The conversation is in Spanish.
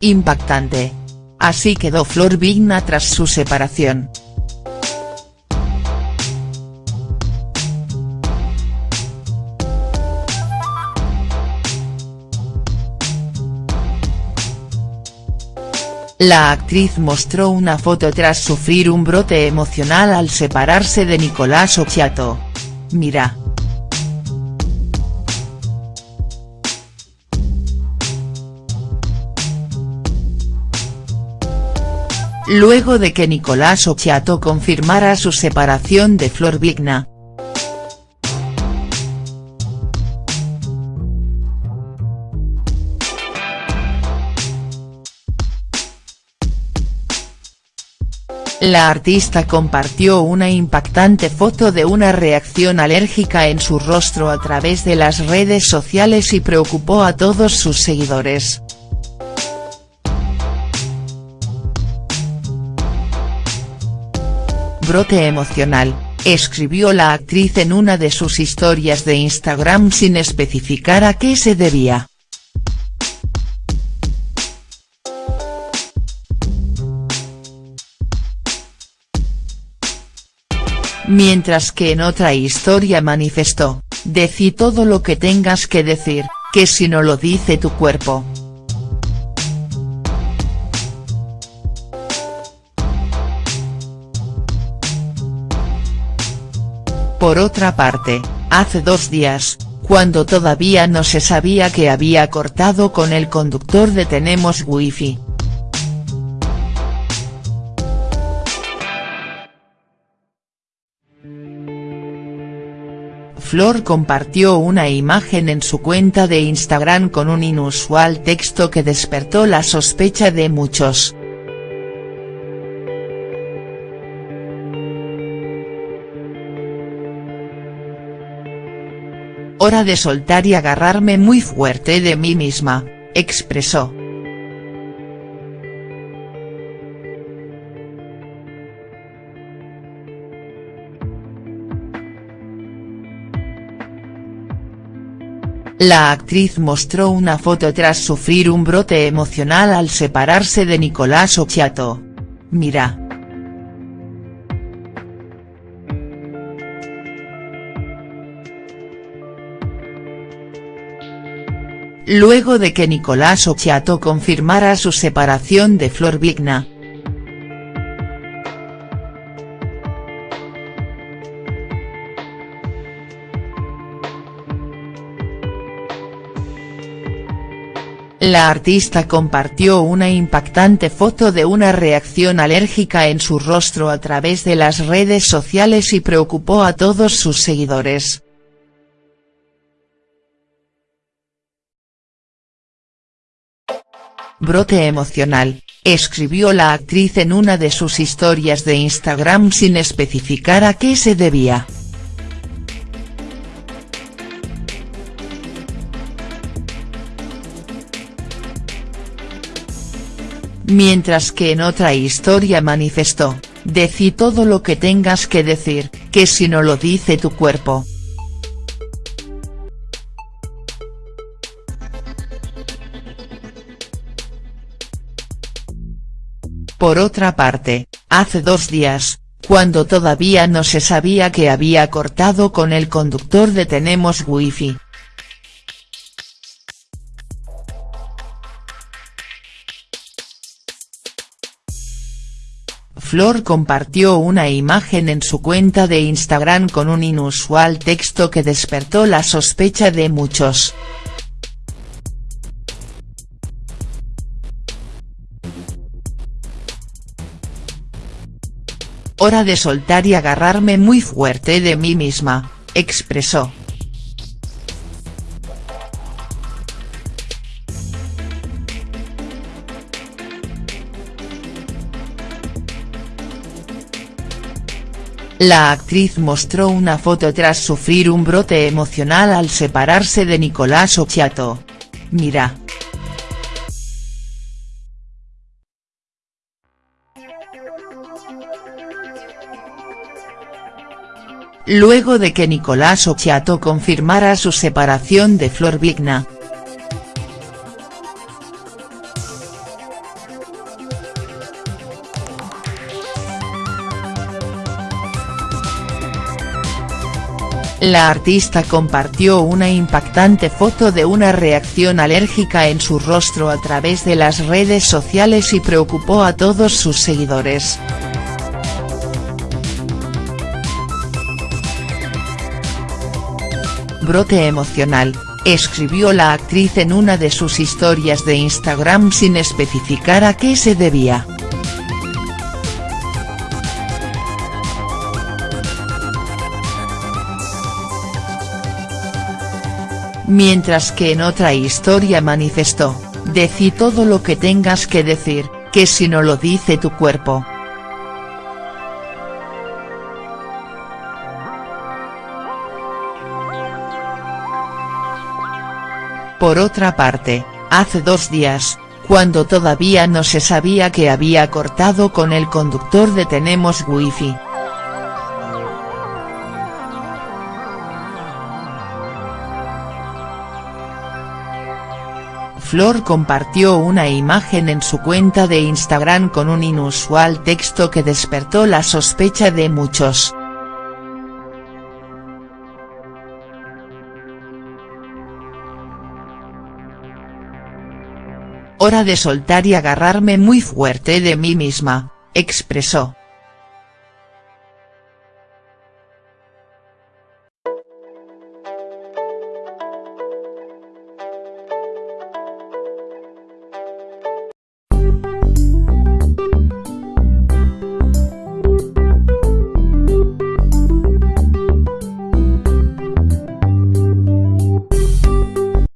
Impactante. Así quedó Flor Vigna tras su separación. La actriz mostró una foto tras sufrir un brote emocional al separarse de Nicolás Occhiato. Mira. Luego de que Nicolás Occhiato confirmara su separación de Flor Vigna, La artista compartió una impactante foto de una reacción alérgica en su rostro a través de las redes sociales y preocupó a todos sus seguidores. Brote emocional, escribió la actriz en una de sus historias de Instagram sin especificar a qué se debía. Mientras que en otra historia manifestó, decí todo lo que tengas que decir, que si no lo dice tu cuerpo. Por otra parte, hace dos días, cuando todavía no se sabía que había cortado con el conductor de Tenemos Wifi, Flor compartió una imagen en su cuenta de Instagram con un inusual texto que despertó la sospecha de muchos. Hora de soltar y agarrarme muy fuerte de mí misma, expresó. La actriz mostró una foto tras sufrir un brote emocional al separarse de Nicolás Occhiato. Mira. Luego de que Nicolás Occhiato confirmara su separación de Flor Vigna, La artista compartió una impactante foto de una reacción alérgica en su rostro a través de las redes sociales y preocupó a todos sus seguidores. Brote emocional, escribió la actriz en una de sus historias de Instagram sin especificar a qué se debía. Mientras que en otra historia manifestó, decí todo lo que tengas que decir, que si no lo dice tu cuerpo. Por otra parte, hace dos días, cuando todavía no se sabía que había cortado con el conductor de Tenemos Wifi, Flor compartió una imagen en su cuenta de Instagram con un inusual texto que despertó la sospecha de muchos. Hora de soltar y agarrarme muy fuerte de mí misma, expresó. La actriz mostró una foto tras sufrir un brote emocional al separarse de Nicolás Occhiato. Mira. luego de que Nicolás Ochiato confirmara su separación de Flor Vigna. La artista compartió una impactante foto de una reacción alérgica en su rostro a través de las redes sociales y preocupó a todos sus seguidores. Brote emocional, escribió la actriz en una de sus historias de Instagram sin especificar a qué se debía. Mientras que en otra historia manifestó, decí todo lo que tengas que decir, que si no lo dice tu cuerpo, Por otra parte, hace dos días, cuando todavía no se sabía que había cortado con el conductor de Tenemos Wifi. Flor compartió una imagen en su cuenta de Instagram con un inusual texto que despertó la sospecha de muchos. Hora de soltar y agarrarme muy fuerte de mí misma, expresó.